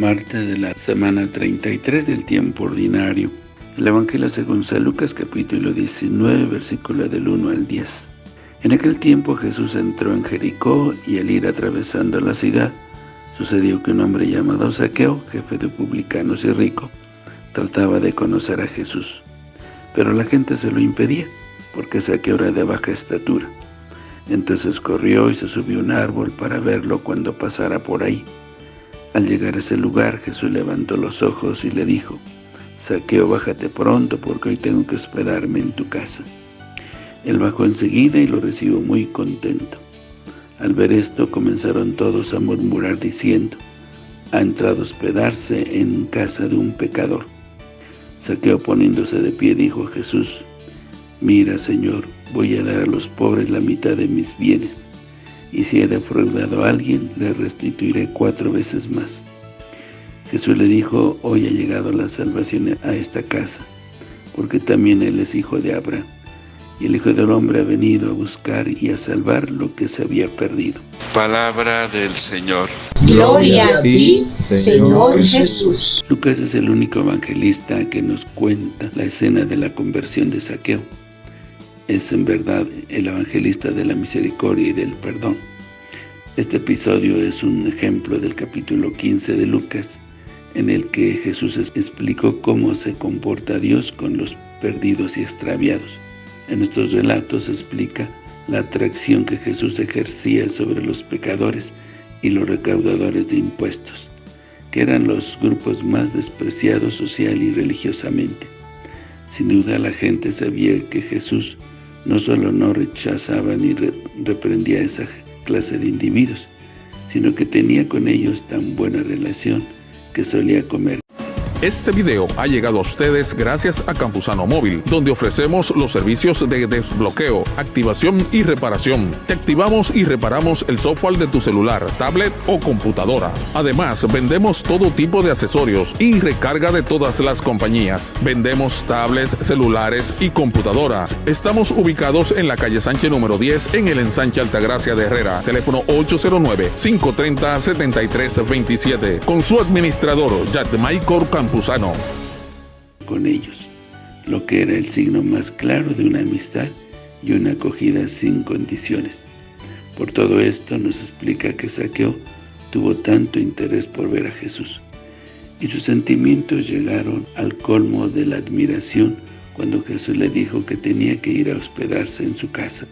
martes de la semana 33 del tiempo ordinario. El Evangelio según San Lucas capítulo 19, versículo del 1 al 10. En aquel tiempo Jesús entró en Jericó y al ir atravesando la ciudad, sucedió que un hombre llamado Saqueo, jefe de publicanos y rico, trataba de conocer a Jesús. Pero la gente se lo impedía, porque Saqueo era de baja estatura. Entonces corrió y se subió a un árbol para verlo cuando pasara por ahí. Al llegar a ese lugar, Jesús levantó los ojos y le dijo, Saqueo, bájate pronto, porque hoy tengo que esperarme en tu casa. Él bajó enseguida y lo recibió muy contento. Al ver esto, comenzaron todos a murmurar diciendo, ha entrado a hospedarse en casa de un pecador. Saqueo poniéndose de pie dijo a Jesús, Mira, Señor, voy a dar a los pobres la mitad de mis bienes y si he defraudado a alguien, le restituiré cuatro veces más. Jesús le dijo, hoy ha llegado la salvación a esta casa, porque también él es hijo de Abraham, y el Hijo del Hombre ha venido a buscar y a salvar lo que se había perdido. Palabra del Señor. Gloria a ti, Señor Jesús. Lucas es el único evangelista que nos cuenta la escena de la conversión de Saqueo es en verdad el evangelista de la misericordia y del perdón. Este episodio es un ejemplo del capítulo 15 de Lucas, en el que Jesús explicó cómo se comporta Dios con los perdidos y extraviados. En estos relatos explica la atracción que Jesús ejercía sobre los pecadores y los recaudadores de impuestos, que eran los grupos más despreciados social y religiosamente. Sin duda la gente sabía que Jesús no solo no rechazaba ni reprendía a esa clase de individuos, sino que tenía con ellos tan buena relación que solía comer este video ha llegado a ustedes gracias a Campusano Móvil, donde ofrecemos los servicios de desbloqueo, activación y reparación. Te activamos y reparamos el software de tu celular, tablet o computadora. Además, vendemos todo tipo de accesorios y recarga de todas las compañías. Vendemos tablets, celulares y computadoras. Estamos ubicados en la calle Sánchez número 10 en el ensanche Altagracia de Herrera. Teléfono 809-530-7327. Con su administrador, Michael Con ellos, lo que era el signo más claro de una amistad y una acogida sin condiciones. Por todo esto nos explica que Saqueo tuvo tanto interés por ver a Jesús, y sus sentimientos llegaron al colmo de la admiración cuando Jesús le dijo que tenía que ir a hospedarse en su casa.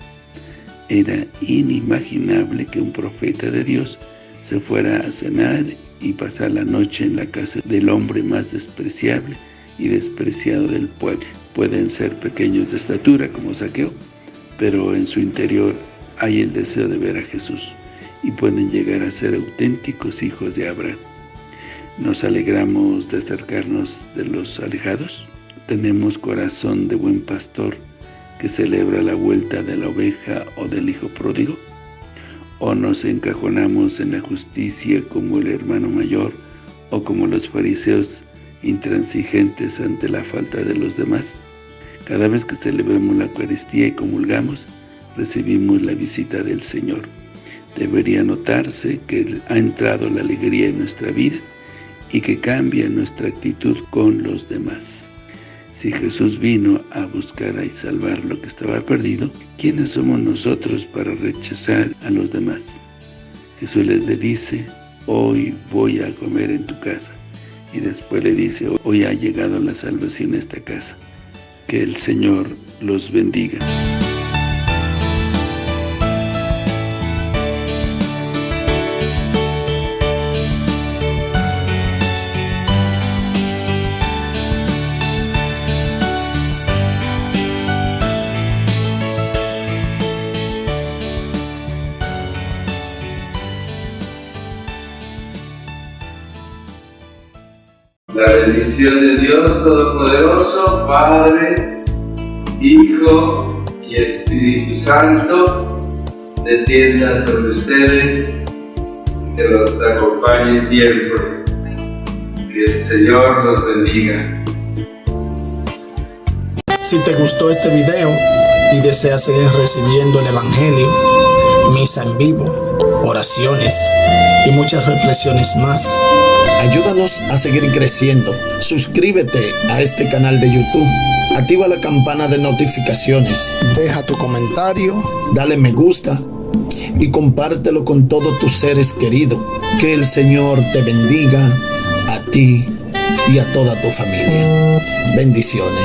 Era inimaginable que un profeta de Dios se fuera a cenar y pasar la noche en la casa del hombre más despreciable y despreciado del pueblo. Pueden ser pequeños de estatura como Saqueo, pero en su interior hay el deseo de ver a Jesús y pueden llegar a ser auténticos hijos de Abraham. ¿Nos alegramos de acercarnos de los alejados? ¿Tenemos corazón de buen pastor que celebra la vuelta de la oveja o del hijo pródigo? O nos encajonamos en la justicia como el hermano mayor o como los fariseos intransigentes ante la falta de los demás. Cada vez que celebramos la Eucaristía y comulgamos, recibimos la visita del Señor. Debería notarse que ha entrado la alegría en nuestra vida y que cambia nuestra actitud con los demás. Si Jesús vino a buscar y salvar lo que estaba perdido, ¿quiénes somos nosotros para rechazar a los demás? Jesús les dice, hoy voy a comer en tu casa. Y después le dice, hoy ha llegado la salvación a esta casa. Que el Señor los bendiga. La bendición de Dios Todopoderoso, Padre, Hijo y Espíritu Santo, descienda sobre ustedes, que los acompañe siempre. Que el Señor los bendiga. Si te gustó este video y deseas seguir recibiendo el Evangelio, misa en vivo, oraciones muchas reflexiones más, Ayúdanos a seguir creciendo. Suscríbete a este canal de YouTube. Activa la campana de notificaciones. Deja tu comentario. Dale me gusta. Y compártelo con todos tus seres queridos. Que el Señor te bendiga a ti y a toda tu familia. Bendiciones.